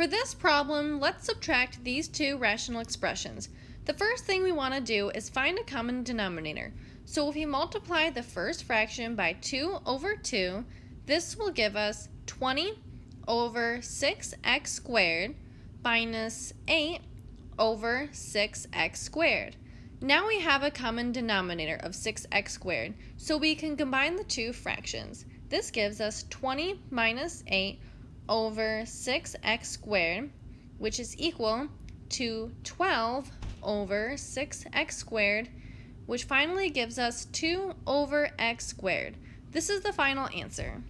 For this problem, let's subtract these two rational expressions. The first thing we want to do is find a common denominator. So if we multiply the first fraction by 2 over 2, this will give us 20 over 6x squared minus 8 over 6x squared. Now we have a common denominator of 6x squared, so we can combine the two fractions. This gives us 20 minus 8 over 6x squared, which is equal to 12 over 6x squared, which finally gives us 2 over x squared. This is the final answer.